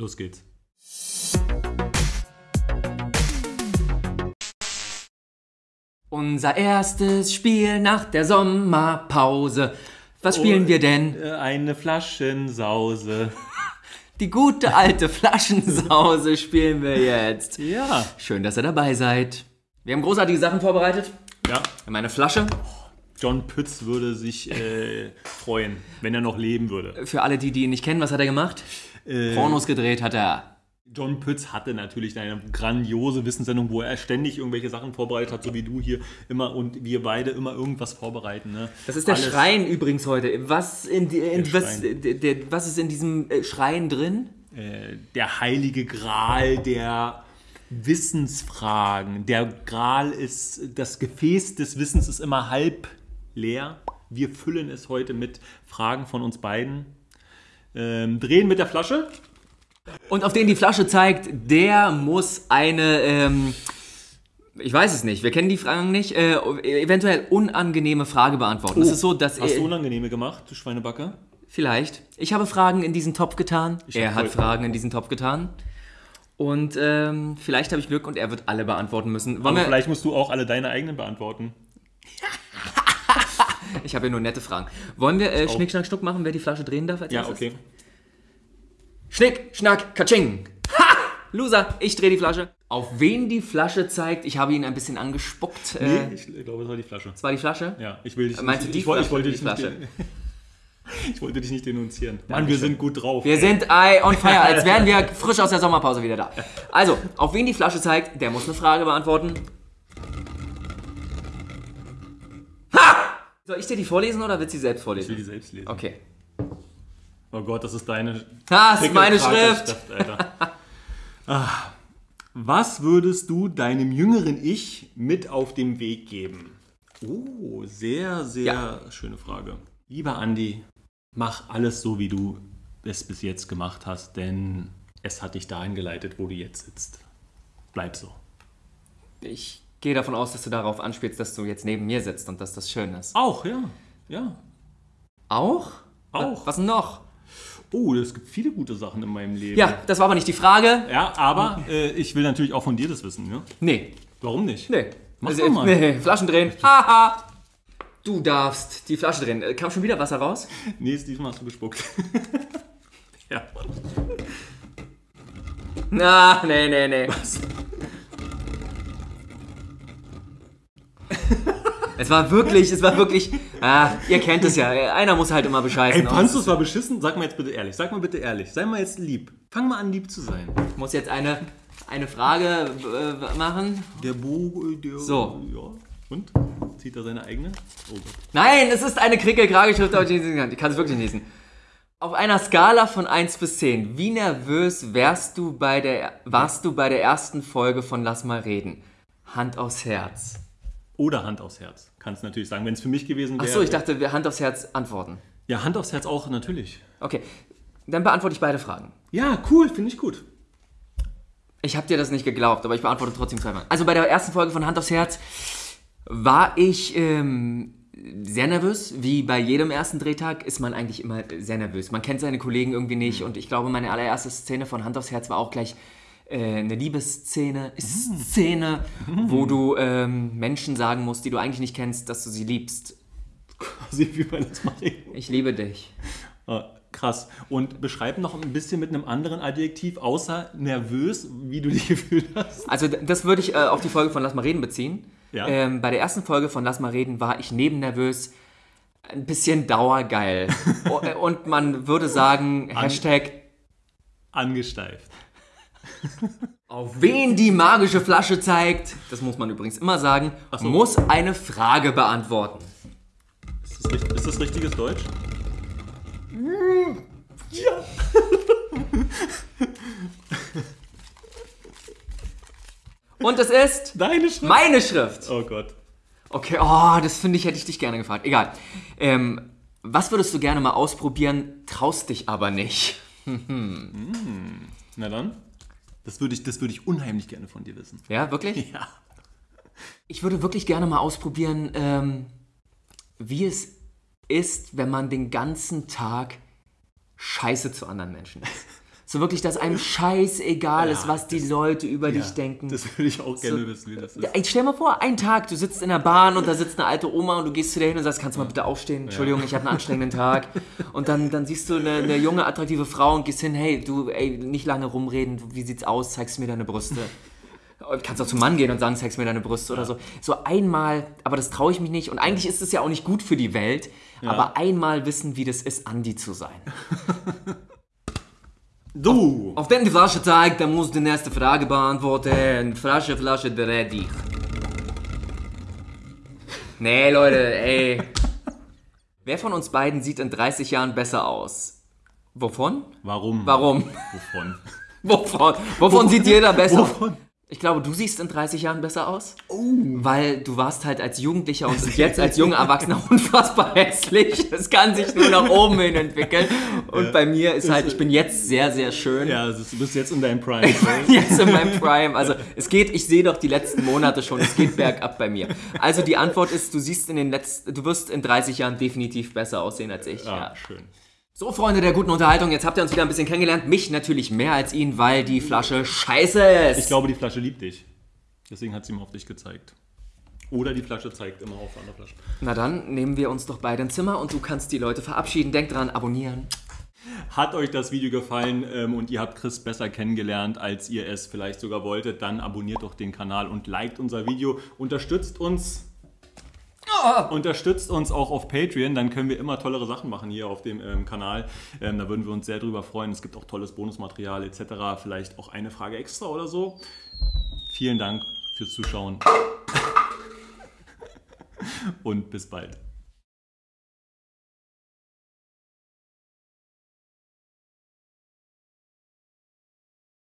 Los geht's. Unser erstes Spiel nach der Sommerpause. Was spielen Oh, wir denn? Äh, Eine Flaschensause. Die gute alte Flaschensause spielen wir jetzt. Ja. Schön, dass ihr dabei seid. Wir haben großartige Sachen vorbereitet. Ja. Wir haben eine Flasche. John Pütz würde sich äh, freuen, wenn er noch leben würde. Für alle, die, die ihn nicht kennen, was hat er gemacht? Äh, Pornos gedreht hat er. John Pütz hatte natürlich eine grandiose Wissenssendung, wo er ständig irgendwelche Sachen vorbereitet hat, so wie du hier immer und wir beide immer irgendwas vorbereiten. Ne? Das ist der Alles- Schrein übrigens heute. Was, in, in, Der was, der, was ist in diesem äh, Schrein drin? äh, der heilige Gral der Wissensfragen. Der Gral ist, das Gefäß des Wissens ist immer halb leer. Wir füllen es heute mit Fragen von uns beiden. Ähm, drehen mit der Flasche. Und auf den die Flasche zeigt, der muss eine, ähm, ich weiß es nicht, wir kennen die Fragen nicht, äh, eventuell unangenehme Frage beantworten. es ist so, dass Oh, Hast du er, unangenehme gemacht, du Schweinebacke? vielleicht, ich habe Fragen in diesen Topf getan, er hab hat Fragen in diesen Topf getan. Und ähm, vielleicht habe ich Glück und er wird alle beantworten müssen. Wollen Aber vielleicht musst du auch alle deine eigenen beantworten. ich habe ja nur nette Fragen. Wollen wir äh, Schnick, Schnack, Schnuck machen, wer die Flasche drehen darf? Als Ja, erstes? okay. Schnick, Schnack, Katsching. Ha! Loser, ich drehe die Flasche. Auf wen die Flasche zeigt, ich habe ihn ein bisschen angespuckt. Nee, Äh, ich glaube, es war die Flasche. das war die Flasche? Ja, ich will dich Meinst du nicht, die ich, wollte- ich Flasche wollte dich nicht, ich wollte dich nicht denunzieren. Mann, wir sind gut drauf. Wir sind ey, on fire, als wären wir frisch aus der Sommerpause wieder da. Also, auf wen die Flasche zeigt, der muss eine Frage beantworten. Ha! Soll ich dir die vorlesen oder willst du sie selbst Ich will vorlesen? die selbst lesen. Okay. Oh Gott, das ist deine Das ist meine Pickelkrake- Schrift. Alter. ah. Was würdest du deinem jüngeren Ich mit auf den Weg geben? Oh, sehr, sehr Ja. schöne Frage. Lieber Andi, mach alles so, wie du es bis jetzt gemacht hast, denn es hat dich dahin geleitet, wo du jetzt sitzt. Bleib so. Ich gehe davon aus, dass du darauf anspielst, dass du jetzt neben mir sitzt und dass das schön ist. Auch, ja. Ja. Auch? Auch. Was noch? Oh, es gibt viele gute Sachen in meinem Leben. Ja, das war aber nicht die Frage. Ja, aber äh, ich will natürlich auch von dir das wissen, ne? Nee, Warum nicht? nee. Mach Also, doch mal. Nee, Flaschen drehen. Haha. Du darfst die Flasche drehen. Äh, Kam schon wieder Wasser raus? Nee, diesmal hast du gespuckt. ja. Na, nee, nee, nee. Es war wirklich, es war wirklich. Ah, ihr kennt es ja. Einer muss halt immer bescheißen. Ey, es war beschissen? Sag mal jetzt bitte ehrlich. Sag mal bitte ehrlich. Sei mal jetzt lieb. Fang mal an, lieb zu sein. Ich muss jetzt eine, eine Frage äh, machen. Der Bo, äh, der. So. Ja. Und? Zieht er seine eigene? Oh Gott. Nein, es ist eine Krickel-Kragelschrift, aber. Ich kann es wirklich nicht lesen. Auf einer Skala von 1 bis 10, wie nervös wärst du bei der, warst du bei der ersten Folge von Lass mal reden? Hand aufs Herz. Oder Hand aufs Herz. Kannst natürlich sagen, wenn es für mich gewesen wäre. Achso, ich dachte, wir Hand aufs Herz antworten. Ja, Hand aufs Herz auch, natürlich. Okay, dann beantworte ich beide Fragen. Ja, cool, finde ich gut. Ich habe dir das nicht geglaubt, aber ich beantworte trotzdem zweimal. Also bei der ersten Folge von Hand aufs Herz war ich ähm, sehr nervös. Wie bei jedem ersten Drehtag ist man eigentlich immer sehr nervös. Man kennt seine Kollegen irgendwie nicht und ich glaube, meine allererste Szene von Hand aufs Herz war auch gleich äh, eine Liebesszene, Szene, wo du ähm, Menschen sagen musst, die du eigentlich nicht kennst, dass du sie liebst. Quasi wie bei das reden. Ich liebe dich. Ah, krass. Und beschreib noch ein bisschen mit einem anderen Adjektiv, außer nervös, wie du dich gefühlt hast. Also das würde ich äh, auf die Folge von Lass mal reden beziehen. Ja. Ähm, bei der ersten Folge von Lass mal reden war ich nebennervös ein bisschen dauergeil. Äh, Und man würde sagen, Hashtag Angesteift. Auf wen die magische Flasche zeigt, das muss man übrigens immer sagen, so. muss eine Frage beantworten. Ist das, ist das richtiges Deutsch? Und es ist Deine Schrift? meine Schrift. Oh Gott. Okay, oh, das finde ich, hätte ich dich gerne gefragt. Egal. Ähm, was würdest du gerne mal ausprobieren, traust dich aber nicht? Na dann. Das würde ich, das würde ich unheimlich gerne von dir wissen. Ja, wirklich? Ja. Ich würde wirklich gerne mal ausprobieren, ähm, wie es ist, wenn man den ganzen Tag scheiße zu anderen Menschen ist. So wirklich, dass einem scheißegal ist, Ja, was die Leute über dich denken. Das würde ich auch gerne wissen, wie das ist. Ey, stell mal vor, einen Tag, du sitzt in der Bahn und da sitzt eine alte Oma und du gehst zu der hin und sagst, kannst du mal bitte aufstehen? Entschuldigung, ich habe einen anstrengenden Tag. Und dann, dann siehst du eine, eine junge, attraktive Frau und gehst hin, hey, du, ey, nicht lange rumreden, wie sieht's aus, zeigst mir deine Brüste. Kannst auch zum Mann gehen und sagen, zeigst mir deine Brüste oder so. So einmal, aber das traue ich mich nicht. Und eigentlich ist es ja auch nicht gut für die Welt, aber einmal wissen, wie das ist, Andi zu sein. Du! Auf den die Flasche zeigt, dann musst du die nächste Frage beantworten. Flasche, Flasche, ready. Nee, Leute, ey. Wer von uns beiden sieht in 30 Jahren besser aus? Wovon? Warum? Warum? Wovon? Wovon? Wovon sieht jeder besser aus? Wovon? Ich glaube, du siehst in 30 Jahren besser aus. Weil du warst halt als Jugendlicher und jetzt als junger Erwachsener unfassbar hässlich. Das kann sich nur nach oben hin entwickeln. Und bei mir ist halt, ich bin jetzt sehr, sehr schön. Ja, also du bist jetzt in deinem Prime. Jetzt in meinem Prime. Also es geht, ich sehe doch die letzten Monate schon, es geht bergab bei mir. Also die Antwort ist, du siehst in den letzten, du wirst in 30 Jahren definitiv besser aussehen als ich. Ah, Ja. schön. So, Freunde der guten Unterhaltung, jetzt habt ihr uns wieder ein bisschen kennengelernt. Mich natürlich mehr als ihn, weil die Flasche scheiße ist. Ich glaube, die Flasche liebt dich. Deswegen hat sie mal auf dich gezeigt. Oder die Flasche zeigt immer auf andere Flasche. Na dann nehmen wir uns doch beide ein Zimmer und du kannst die Leute verabschieden. Denk dran, abonnieren. Hat euch das Video gefallen ähm, und ihr habt Chris besser kennengelernt, als ihr es vielleicht sogar wolltet, dann abonniert doch den Kanal und liked unser Video. Unterstützt uns. Unterstützt uns auch auf Patreon, dann können wir immer tollere Sachen machen hier auf dem ähm, Kanal. Ähm, da würden wir uns sehr drüber freuen. Es gibt auch tolles Bonusmaterial etc. Vielleicht auch eine Frage extra oder so. Vielen Dank fürs Zuschauen und bis bald.